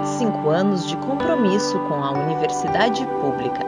25 anos de compromisso com a universidade pública.